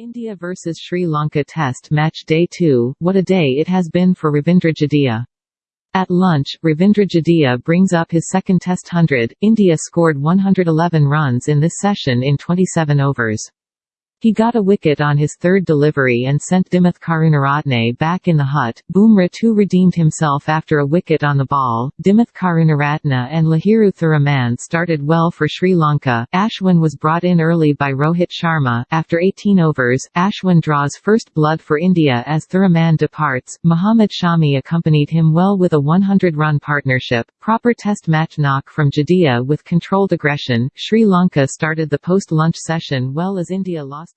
India vs Sri Lanka Test Match Day 2, what a day it has been for Ravindra Jadeja. At lunch, Ravindra Jadeja brings up his second Test hundred. India scored 111 runs in this session in 27 overs. He got a wicket on his third delivery and sent Dimuth Karunaratne back in the hut. Bumrah too redeemed himself after a wicket on the ball. Dimuth Karunaratne and Lahiru Thirimanne started well for Sri Lanka. Ashwin was brought in early by Rohit Sharma. After 18 overs, Ashwin draws first blood for India as Thirimanne departs. Mohammad Shami accompanied him well with a 100-run partnership. Proper test match knock from Jadeja with controlled aggression. Sri Lanka started the post-lunch session well as India lost